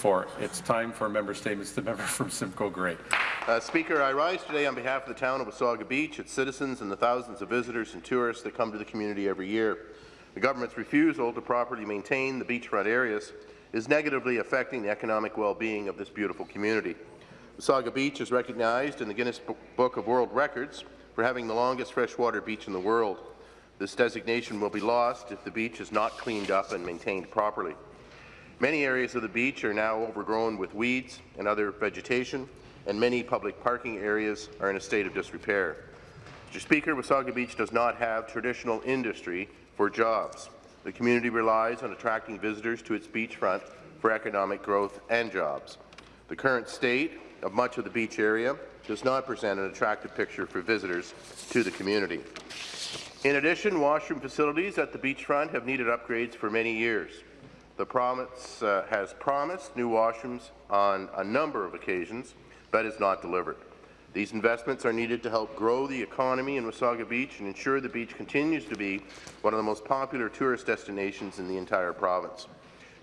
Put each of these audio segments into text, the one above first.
Four. It's time for member statements. The member from Simcoe Grey. Uh, Speaker, I rise today on behalf of the town of Wasaga Beach, its citizens and the thousands of visitors and tourists that come to the community every year. The government's refusal to properly maintain the beachfront areas is negatively affecting the economic well-being of this beautiful community. Wasaga Beach is recognized in the Guinness Book of World Records for having the longest freshwater beach in the world. This designation will be lost if the beach is not cleaned up and maintained properly. Many areas of the beach are now overgrown with weeds and other vegetation, and many public parking areas are in a state of disrepair. Mr. Speaker, Wasaga Beach does not have traditional industry for jobs. The community relies on attracting visitors to its beachfront for economic growth and jobs. The current state of much of the beach area does not present an attractive picture for visitors to the community. In addition, washroom facilities at the beachfront have needed upgrades for many years. The province uh, has promised new washrooms on a number of occasions, but has not delivered. These investments are needed to help grow the economy in Wasaga Beach and ensure the beach continues to be one of the most popular tourist destinations in the entire province.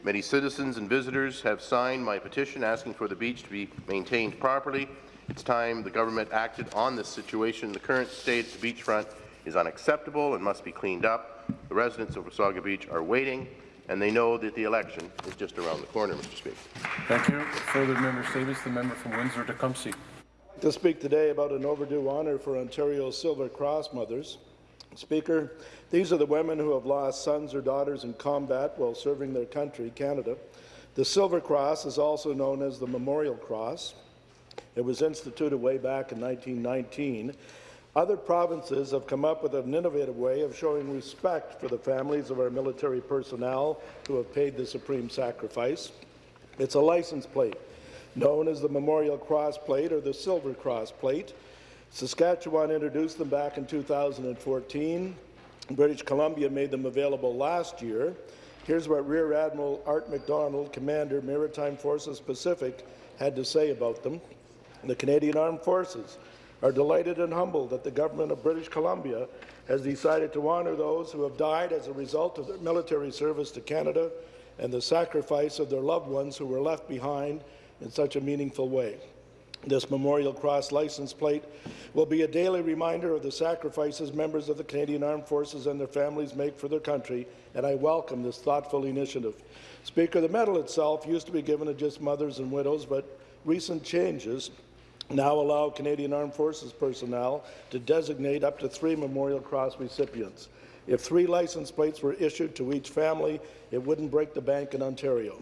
Many citizens and visitors have signed my petition asking for the beach to be maintained properly. It's time the government acted on this situation. The current state of the beachfront is unacceptable and must be cleaned up. The residents of Wasaga Beach are waiting and they know that the election is just around the corner, Mr. Speaker. Thank you. Further member statements. The member from Windsor-Tecumseh. To speak today about an overdue honour for Ontario's Silver Cross mothers. Speaker, these are the women who have lost sons or daughters in combat while serving their country, Canada. The Silver Cross is also known as the Memorial Cross. It was instituted way back in 1919 other provinces have come up with an innovative way of showing respect for the families of our military personnel who have paid the supreme sacrifice. It's a license plate, known as the Memorial Cross Plate or the Silver Cross Plate. Saskatchewan introduced them back in 2014. British Columbia made them available last year. Here's what Rear Admiral Art McDonald, Commander, Maritime Forces Pacific, had to say about them. The Canadian Armed Forces are delighted and humbled that the government of British Columbia has decided to honour those who have died as a result of their military service to Canada and the sacrifice of their loved ones who were left behind in such a meaningful way. This Memorial Cross license plate will be a daily reminder of the sacrifices members of the Canadian Armed Forces and their families make for their country, and I welcome this thoughtful initiative. Speaker, the medal itself used to be given to just mothers and widows, but recent changes now allow Canadian Armed Forces personnel to designate up to three Memorial Cross recipients. If three license plates were issued to each family, it wouldn't break the bank in Ontario.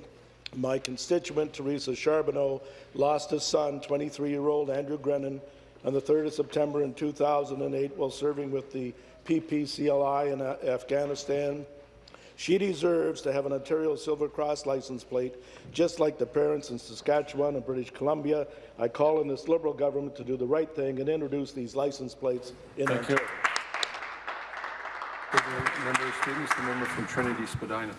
My constituent, Teresa Charbonneau, lost his son, 23-year-old Andrew Grenon, on the 3rd of September in 2008 while serving with the PPCLI in Afghanistan. She deserves to have an Ontario Silver Cross license plate, just like the parents in Saskatchewan and British Columbia. I call on this Liberal government to do the right thing and introduce these license plates in Thank Ontario. You. Member Stevens, the member from Trinity Spadina.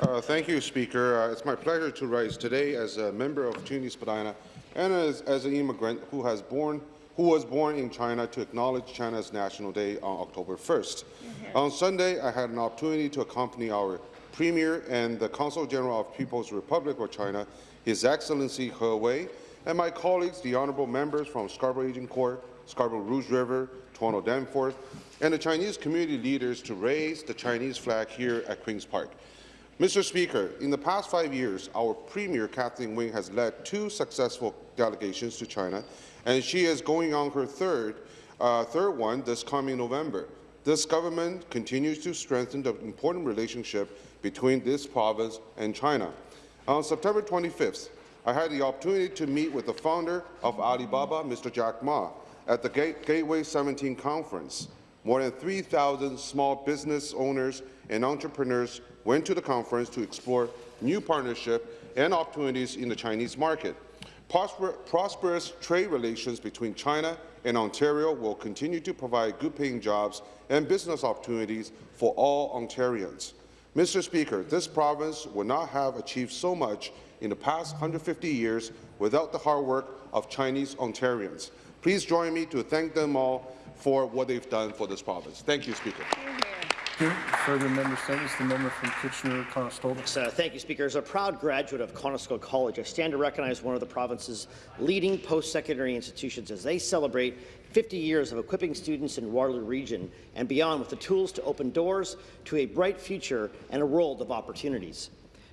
Uh, thank you, Speaker. Uh, it's my pleasure to rise today as a member of Trinity Spadina and as, as an immigrant who has born who was born in China to acknowledge China's National Day on October 1st. Mm -hmm. On Sunday, I had an opportunity to accompany our Premier and the Consul General of People's Republic of China, His Excellency He Wei, and my colleagues, the honourable members from Scarborough Agincourt, Scarborough Rouge River, Toronto Danforth, and the Chinese community leaders to raise the Chinese flag here at Queen's Park. Mr. Speaker, in the past five years, our Premier Kathleen Wynne has led two successful delegations to China and she is going on her third, uh, third one this coming November. This government continues to strengthen the important relationship between this province and China. On September 25th, I had the opportunity to meet with the founder of Alibaba, Mr. Jack Ma, at the Gateway 17 conference. More than 3,000 small business owners and entrepreneurs went to the conference to explore new partnership and opportunities in the Chinese market. Prosper prosperous trade relations between China and Ontario will continue to provide good-paying jobs and business opportunities for all Ontarians. Mr. Speaker, this province would not have achieved so much in the past 150 years without the hard work of Chinese Ontarians. Please join me to thank them all for what they've done for this province. Thank you, Speaker. You. Further member statements, the member from Kitchener-Conestoga. Uh, Thank you, Speaker. As a proud graduate of Conestoga College, I stand to recognize one of the province's leading post-secondary institutions as they celebrate 50 years of equipping students in Waterloo Region and beyond with the tools to open doors to a bright future and a world of opportunities.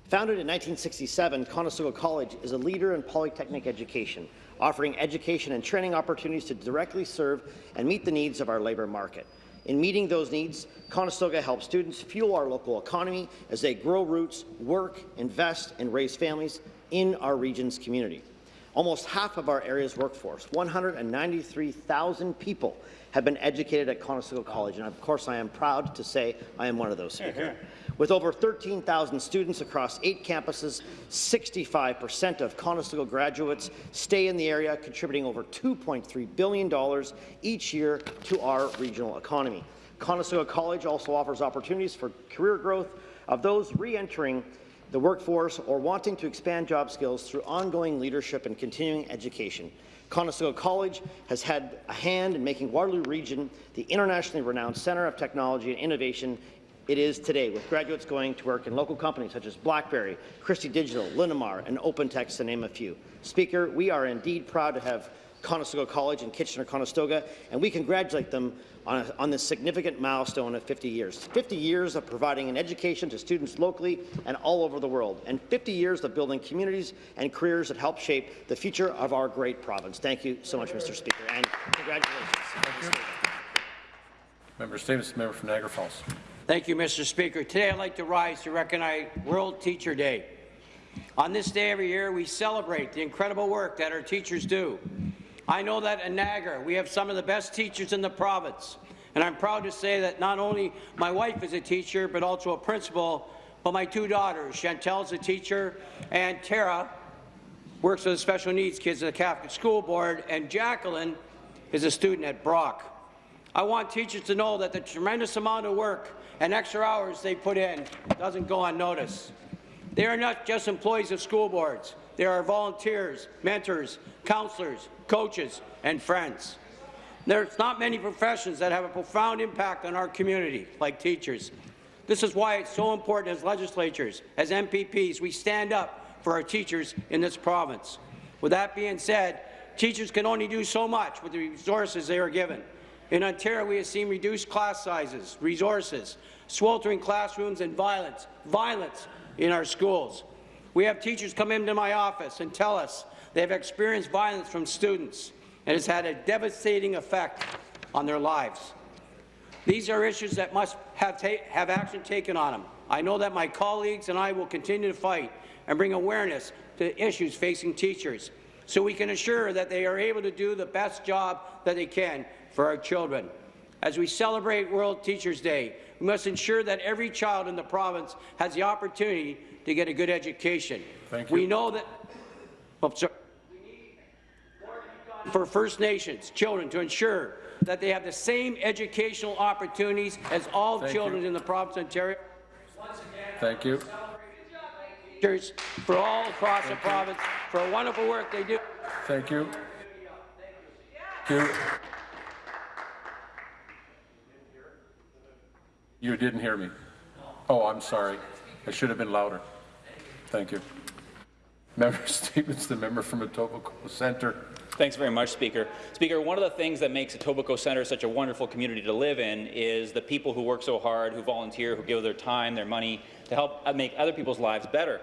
Founded in 1967, Conestoga College is a leader in polytechnic education, offering education and training opportunities to directly serve and meet the needs of our labour market. In meeting those needs, Conestoga helps students fuel our local economy as they grow roots, work, invest, and raise families in our region's community. Almost half of our area's workforce, 193,000 people, have been educated at Conestoga College, and of course I am proud to say I am one of those, Speaker. With over 13,000 students across eight campuses, 65% of Conestoga graduates stay in the area, contributing over $2.3 billion each year to our regional economy. Conestoga College also offers opportunities for career growth of those re-entering the workforce or wanting to expand job skills through ongoing leadership and continuing education. Conestoga College has had a hand in making Waterloo Region the internationally renowned centre of technology and innovation it is today, with graduates going to work in local companies such as BlackBerry, Christie Digital, Linamar, and OpenText, to name a few. Speaker, we are indeed proud to have Conestoga College and Kitchener-Conestoga, and we congratulate them on, a, on this significant milestone of 50 years. 50 years of providing an education to students locally and all over the world, and 50 years of building communities and careers that help shape the future of our great province. Thank you so much, Mr. Speaker, and congratulations. Member the member from Niagara Falls. Thank you, Mr. Speaker. Today I'd like to rise to recognize World Teacher Day. On this day every year, we celebrate the incredible work that our teachers do. I know that in Niagara, we have some of the best teachers in the province, and I'm proud to say that not only my wife is a teacher, but also a principal, but my two daughters, Chantel's a teacher, and Tara works with special needs kids at the Catholic School Board, and Jacqueline is a student at Brock. I want teachers to know that the tremendous amount of work and extra hours they put in doesn't go unnoticed. They are not just employees of school boards. They are volunteers, mentors, counselors, coaches, and friends. There's not many professions that have a profound impact on our community like teachers. This is why it's so important as legislatures, as MPPs, we stand up for our teachers in this province. With that being said, teachers can only do so much with the resources they are given. In Ontario, we have seen reduced class sizes, resources, sweltering classrooms, and violence, violence in our schools. We have teachers come into my office and tell us they have experienced violence from students, and it's had a devastating effect on their lives. These are issues that must have, have action taken on them. I know that my colleagues and I will continue to fight and bring awareness to the issues facing teachers so we can ensure that they are able to do the best job that they can for our children. As we celebrate World Teachers' Day, we must ensure that every child in the province has the opportunity to get a good education. Thank you. We know that oh, sorry. for First Nations children to ensure that they have the same educational opportunities as all Thank children you. in the province of Ontario. Thank you. Teachers for all across the province for a wonderful work they do. Thank you. Thank you. You didn't hear me. Oh, I'm sorry. I should have been louder. Thank you. Member statements, the member from Etobicoke Centre. Thanks very much, Speaker. Speaker, one of the things that makes Etobicoke Centre such a wonderful community to live in is the people who work so hard, who volunteer, who give their time, their money to help uh, make other people's lives better.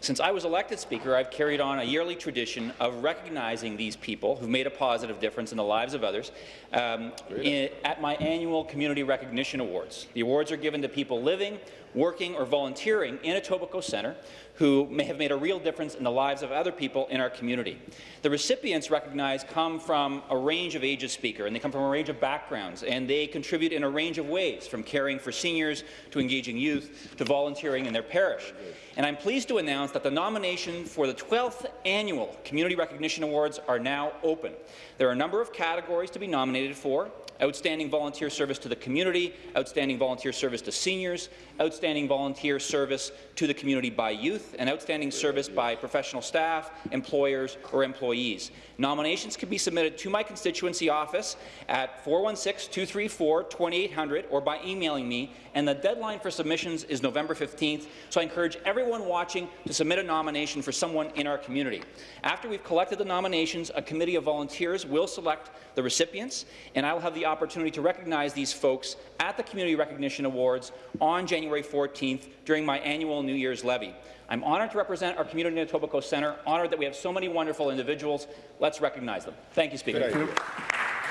Since I was elected Speaker, I've carried on a yearly tradition of recognizing these people who've made a positive difference in the lives of others um, in, at my annual Community Recognition Awards. The awards are given to people living, working or volunteering in Etobicoke Centre who may have made a real difference in the lives of other people in our community. The recipients recognized come from a range of ages speaker, and they come from a range of backgrounds, and they contribute in a range of ways, from caring for seniors to engaging youth to volunteering in their parish. And I'm pleased to announce that the nomination for the 12th Annual Community Recognition Awards are now open. There are a number of categories to be nominated for, outstanding volunteer service to the community, outstanding volunteer service to seniors, outstanding volunteer service to the community by youth, and outstanding service by professional staff, employers, or employees. Nominations can be submitted to my constituency office at 416-234-2800 or by emailing me, and the deadline for submissions is November 15th, so I encourage everyone watching to submit a nomination for someone in our community. After we've collected the nominations, a committee of volunteers will select the recipients, and I will have the opportunity to recognize these folks at the Community Recognition Awards on January 14th during my annual New Year's levee. I'm honoured to represent our community in Etobicoke Centre, honoured that we have so many wonderful individuals. Let's recognize them. Thank you, Speaker. Thank you.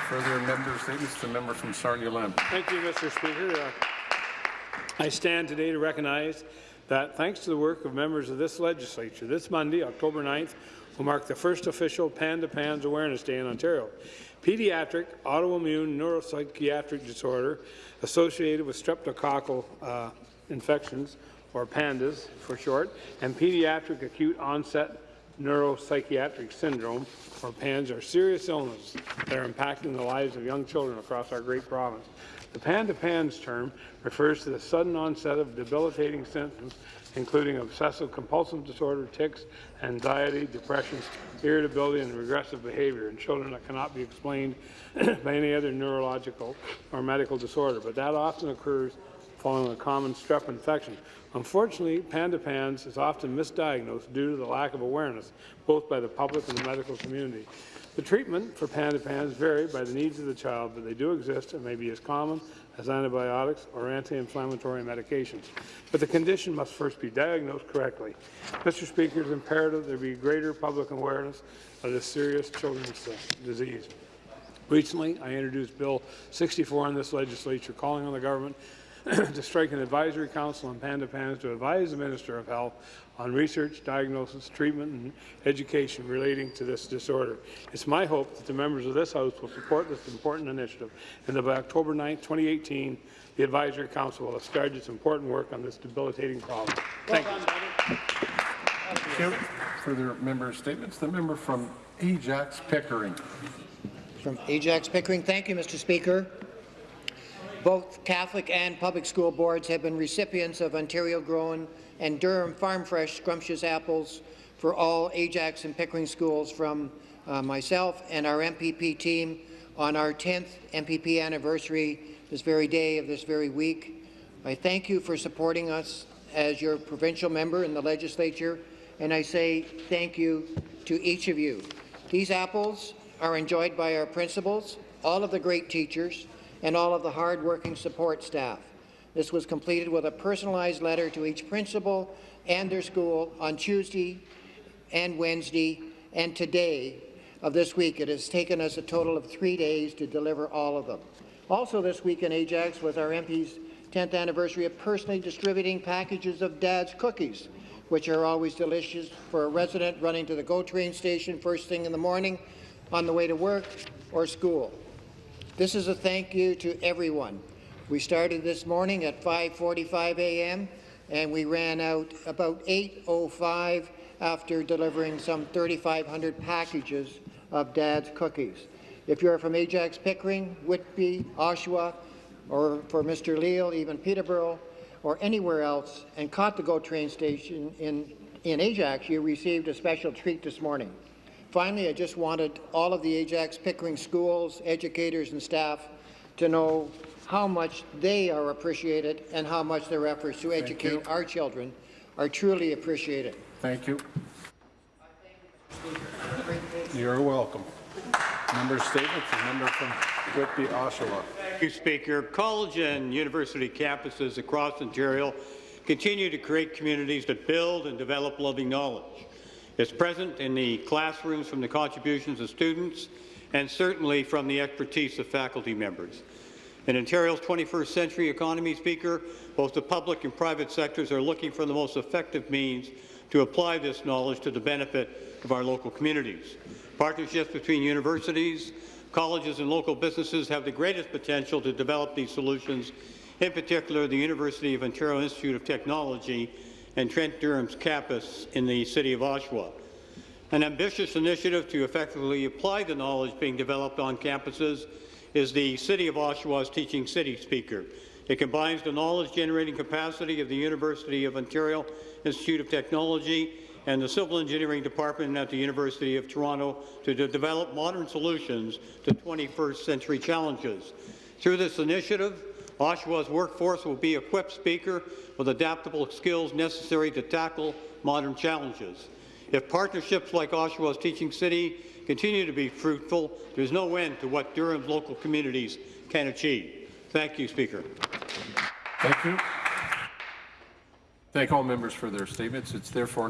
Further member statements, the member from Sarnia-Lambton. Thank you, Mr. Speaker. Uh, I stand today to recognize that thanks to the work of members of this legislature, this Monday, October 9th, will mark the first official Panda Pans Awareness Day in Ontario. Pediatric autoimmune neuropsychiatric disorder associated with streptococcal uh, infections, or PANDAS for short, and pediatric acute onset neuropsychiatric syndrome, or PANS, are serious illnesses that are impacting the lives of young children across our great province. The PANDA PANS term refers to the sudden onset of debilitating symptoms, including obsessive-compulsive disorder, tics, anxiety, depression, irritability, and regressive behavior in children that cannot be explained by any other neurological or medical disorder, but that often occurs following a common strep infection. Unfortunately, Panda PANS is often misdiagnosed due to the lack of awareness, both by the public and the medical community. The treatment for Panda PANS vary by the needs of the child, but they do exist and may be as common as antibiotics or anti-inflammatory medications. But the condition must first be diagnosed correctly. Mr. Speaker, it is imperative there be greater public awareness of this serious children's disease. Recently, I introduced Bill 64 in this legislature calling on the government to strike an advisory council on Panda PANS to advise the Minister of Health on research, diagnosis, treatment, and education relating to this disorder. It's my hope that the members of this House will support this important initiative, and that by October 9, 2018, the Advisory Council will have started its important work on this debilitating problem. Thank you. Thank you. Further member statements, the member from Ajax Pickering. From Ajax Pickering. Thank you, Mr. Speaker. Both Catholic and public school boards have been recipients of Ontario-grown and Durham Farm Fresh scrumptious apples for all Ajax and Pickering schools from uh, myself and our MPP team on our 10th MPP anniversary this very day of this very week. I thank you for supporting us as your provincial member in the legislature, and I say thank you to each of you. These apples are enjoyed by our principals, all of the great teachers, and all of the hard-working support staff. This was completed with a personalized letter to each principal and their school on Tuesday and Wednesday and today of this week. It has taken us a total of three days to deliver all of them. Also this week in Ajax was our MP's 10th anniversary of personally distributing packages of Dad's cookies, which are always delicious for a resident running to the GO train station first thing in the morning on the way to work or school. This is a thank you to everyone. We started this morning at 5.45 a.m. and we ran out about 8.05 after delivering some 3,500 packages of Dad's cookies. If you're from Ajax Pickering, Whitby, Oshawa, or for Mr. Leal, even Peterborough, or anywhere else, and caught the GO train station in, in Ajax, you received a special treat this morning. Finally, I just wanted all of the Ajax Pickering schools, educators and staff to know how much they are appreciated and how much their efforts to educate our children are truly appreciated. Thank you. You're welcome. Member statements, the member from Whitby, Oshawa. Thank you, Speaker. College and university campuses across Ontario continue to create communities that build and develop loving knowledge. It's present in the classrooms from the contributions of students and certainly from the expertise of faculty members. In Ontario's 21st century economy, Speaker, both the public and private sectors are looking for the most effective means to apply this knowledge to the benefit of our local communities. Partnerships between universities, colleges and local businesses have the greatest potential to develop these solutions. In particular, the University of Ontario Institute of Technology and Trent Durham's campus in the city of Oshawa. An ambitious initiative to effectively apply the knowledge being developed on campuses is the City of Oshawa's Teaching City Speaker. It combines the knowledge-generating capacity of the University of Ontario Institute of Technology and the Civil Engineering Department at the University of Toronto to de develop modern solutions to 21st century challenges. Through this initiative, Oshawa's workforce will be equipped speaker with adaptable skills necessary to tackle modern challenges. If partnerships like Oshawa's Teaching City continue to be fruitful, there's no end to what Durham's local communities can achieve. Thank you, Speaker. Thank you. Thank all members for their statements. It's therefore now